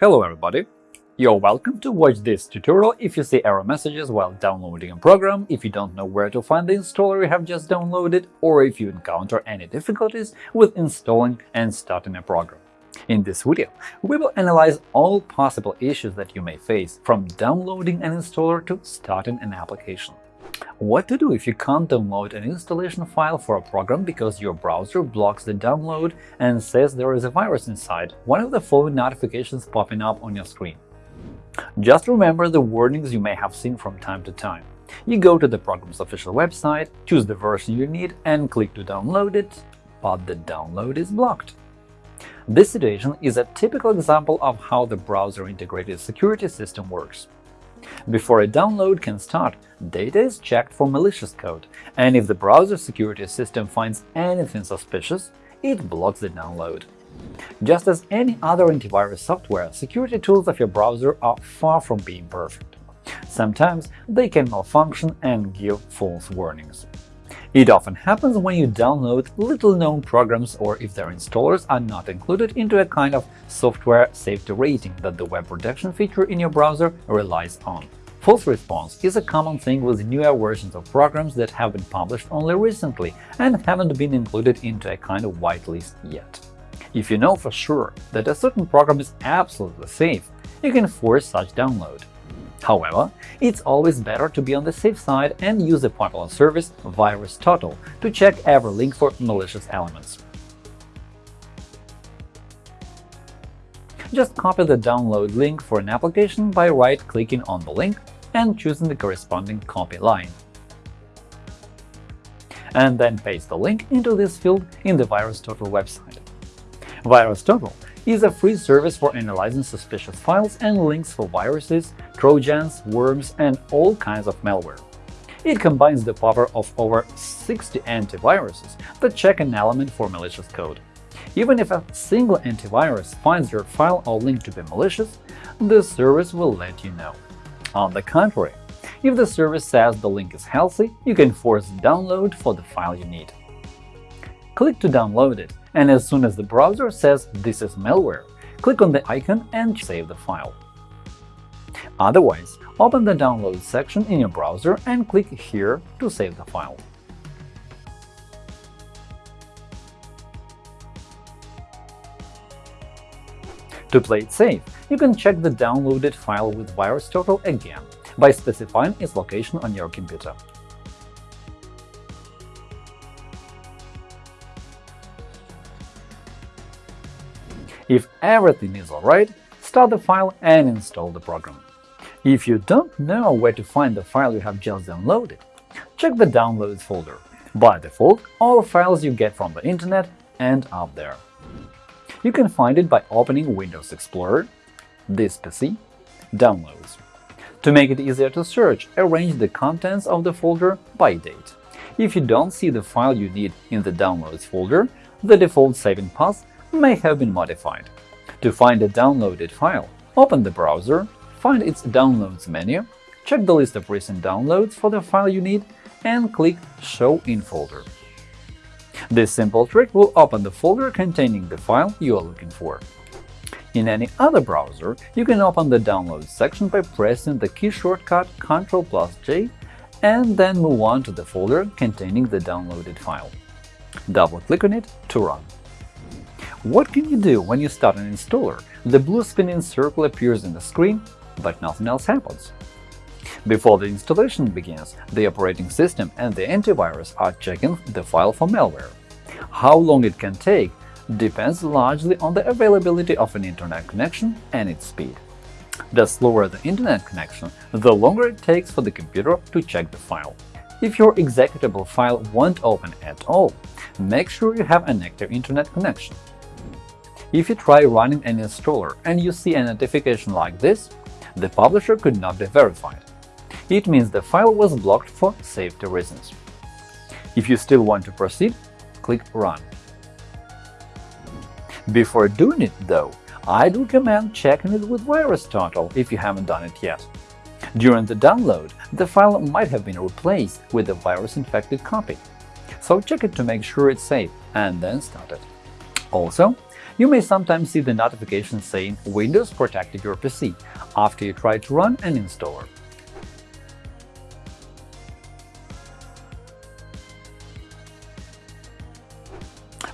Hello everybody! You're welcome to watch this tutorial if you see error messages while downloading a program, if you don't know where to find the installer you have just downloaded, or if you encounter any difficulties with installing and starting a program. In this video, we will analyze all possible issues that you may face from downloading an installer to starting an application. What to do if you can't download an installation file for a program because your browser blocks the download and says there is a virus inside, one of the following notifications popping up on your screen. Just remember the warnings you may have seen from time to time. You go to the program's official website, choose the version you need and click to download it, but the download is blocked. This situation is a typical example of how the browser-integrated security system works. Before a download can start, data is checked for malicious code, and if the browser security system finds anything suspicious, it blocks the download. Just as any other antivirus software, security tools of your browser are far from being perfect. Sometimes they can malfunction and give false warnings. It often happens when you download little-known programs or if their installers are not included into a kind of software safety rating that the web protection feature in your browser relies on. False response is a common thing with newer versions of programs that have been published only recently and haven't been included into a kind of whitelist yet. If you know for sure that a certain program is absolutely safe, you can force such download. However, it's always better to be on the safe side and use a popular service VirusTotal to check every link for malicious elements. Just copy the download link for an application by right-clicking on the link and choosing the corresponding copy line. And then paste the link into this field in the VirusTotal website. VirusTotal is a free service for analyzing suspicious files and links for viruses, trojans, worms, and all kinds of malware. It combines the power of over 60 antiviruses that check an element for malicious code. Even if a single antivirus finds your file or link to be malicious, the service will let you know. On the contrary, if the service says the link is healthy, you can force download for the file you need. Click to download it, and as soon as the browser says this is malware, click on the icon and save the file. Otherwise, open the Download section in your browser and click here to save the file. To play it safe, you can check the downloaded file with VirusTotal again by specifying its location on your computer. If everything is alright, start the file and install the program. If you don't know where to find the file you have just downloaded, check the Downloads folder. By default, all files you get from the Internet end up there. You can find it by opening Windows Explorer, this PC, Downloads. To make it easier to search, arrange the contents of the folder by date. If you don't see the file you need in the Downloads folder, the default saving path may have been modified. To find a downloaded file, open the browser, find its Downloads menu, check the list of recent downloads for the file you need, and click Show in folder. This simple trick will open the folder containing the file you are looking for. In any other browser, you can open the Downloads section by pressing the key shortcut Ctrl plus J and then move on to the folder containing the downloaded file. Double-click on it to run. What can you do when you start an installer? The blue spinning circle appears in the screen, but nothing else happens. Before the installation begins, the operating system and the antivirus are checking the file for malware. How long it can take depends largely on the availability of an internet connection and its speed. The slower the internet connection, the longer it takes for the computer to check the file. If your executable file won't open at all, make sure you have an active internet connection. If you try running an installer and you see a notification like this, the publisher could not be verified. It means the file was blocked for safety reasons. If you still want to proceed, click Run. Before doing it, though, I'd recommend checking it with VirusTotal if you haven't done it yet. During the download, the file might have been replaced with a virus-infected copy, so check it to make sure it's safe and then start it. Also, You may sometimes see the notification saying Windows protected your PC after you try to run an installer.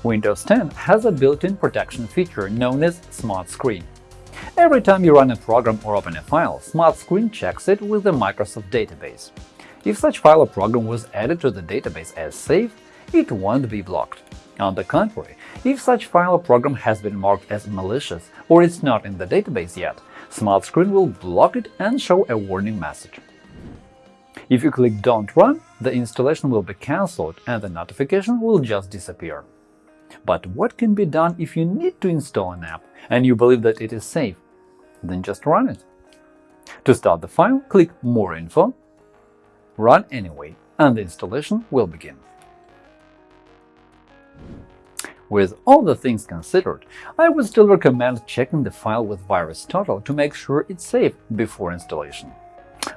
Windows 10 has a built-in protection feature known as Smart Screen. Every time you run a program or open a file, Smart Screen checks it with the Microsoft database. If such file or program was added to the database as safe, it won't be blocked. On the contrary, if such file or program has been marked as malicious or it's not in the database yet, Smart Screen will block it and show a warning message. If you click Don't run, the installation will be cancelled and the notification will just disappear. But what can be done if you need to install an app and you believe that it is safe? Then just run it. To start the file, click More info, run anyway, and the installation will begin. With all the things considered, I would still recommend checking the file with VirusTotal to make sure it's safe before installation.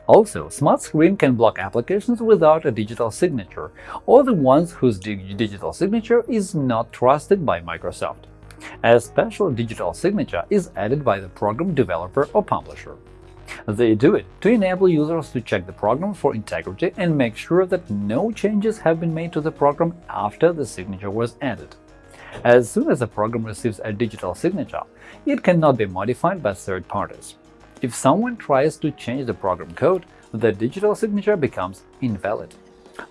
Also, Smart Screen can block applications without a digital signature or the ones whose digital signature is not trusted by Microsoft. A special digital signature is added by the program developer or publisher. They do it to enable users to check the program for integrity and make sure that no changes have been made to the program after the signature was added. As soon as a program receives a digital signature, it cannot be modified by third parties. If someone tries to change the program code, the digital signature becomes invalid.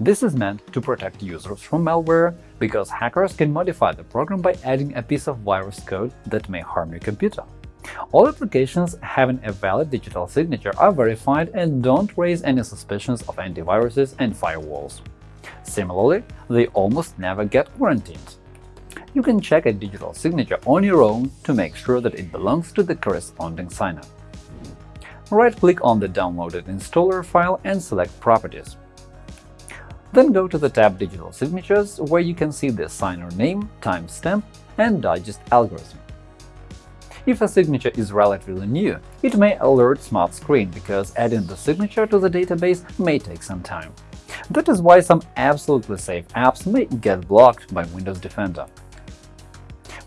This is meant to protect users from malware, because hackers can modify the program by adding a piece of virus code that may harm your computer. All applications having a valid digital signature are verified and don't raise any suspicions of antiviruses and firewalls. Similarly, they almost never get quarantined. You can check a digital signature on your own to make sure that it belongs to the corresponding signer right-click on the downloaded installer file and select Properties. Then go to the tab Digital Signatures, where you can see the signer name, timestamp, and digest algorithm. If a signature is relatively new, it may alert Smart Screen because adding the signature to the database may take some time. That is why some absolutely safe apps may get blocked by Windows Defender.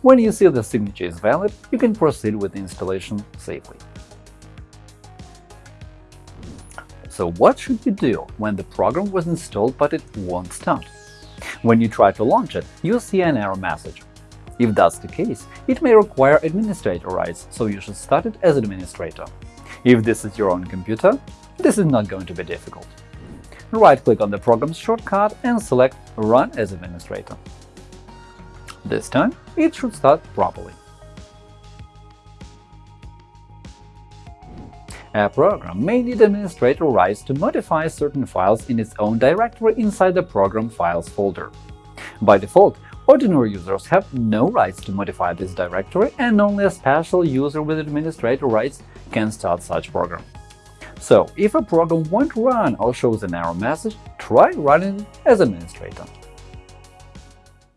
When you see the signature is valid, you can proceed with the installation safely. So what should you do when the program was installed but it won't start? When you try to launch it, you'll see an error message. If that's the case, it may require administrator rights, so you should start it as administrator. If this is your own computer, this is not going to be difficult. Right-click on the program's shortcut and select Run as administrator. This time, it should start properly. A program may need administrator rights to modify certain files in its own directory inside the Program Files folder. By default, ordinary users have no rights to modify this directory, and only a special user with administrator rights can start such program. So, if a program won't run or shows an error message, try running it as administrator.